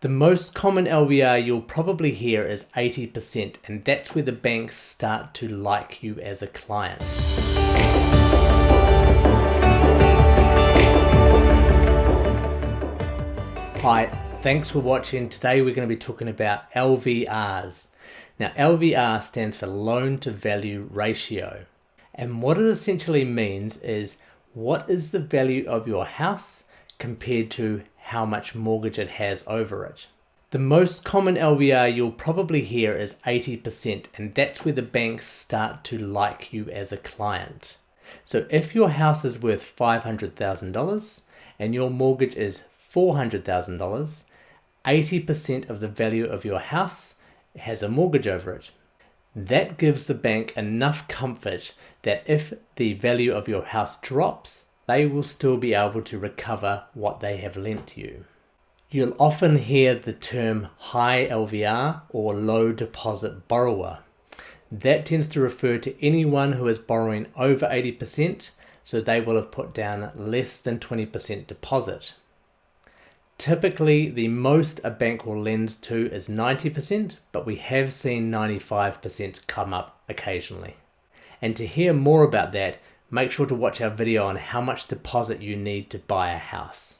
The most common LVR you'll probably hear is 80% and that's where the banks start to like you as a client. Hi, thanks for watching. Today we're going to be talking about LVRs. Now LVR stands for loan to value ratio. And what it essentially means is what is the value of your house compared to how much mortgage it has over it. The most common LVR you'll probably hear is 80% and that's where the banks start to like you as a client. So if your house is worth $500,000 and your mortgage is $400,000, 80% of the value of your house has a mortgage over it. That gives the bank enough comfort that if the value of your house drops, they will still be able to recover what they have lent you. You'll often hear the term high LVR or low deposit borrower. That tends to refer to anyone who is borrowing over 80%, so they will have put down less than 20% deposit. Typically, the most a bank will lend to is 90%, but we have seen 95% come up occasionally. And to hear more about that, make sure to watch our video on how much deposit you need to buy a house.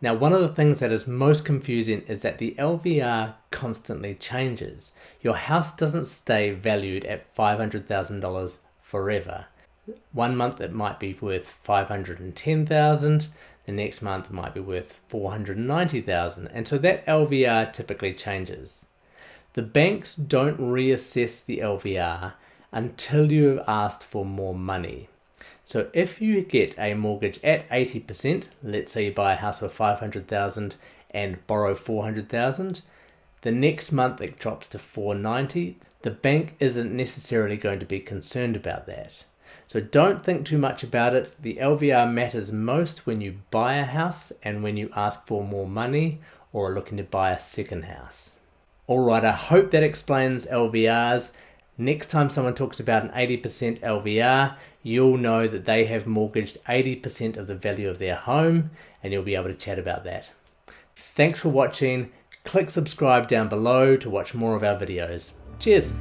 Now, one of the things that is most confusing is that the LVR constantly changes. Your house doesn't stay valued at $500,000 forever. One month it might be worth 510,000, the next month it might be worth 490,000, and so that LVR typically changes. The banks don't reassess the LVR until you have asked for more money. So if you get a mortgage at 80%, let's say you buy a house for 500,000 and borrow 400,000, the next month it drops to 490, the bank isn't necessarily going to be concerned about that. So don't think too much about it. The LVR matters most when you buy a house and when you ask for more money or are looking to buy a second house. Alright, I hope that explains LVRs. Next time someone talks about an 80% LVR, you'll know that they have mortgaged 80% of the value of their home and you'll be able to chat about that. Thanks for watching. Click subscribe down below to watch more of our videos. Cheers!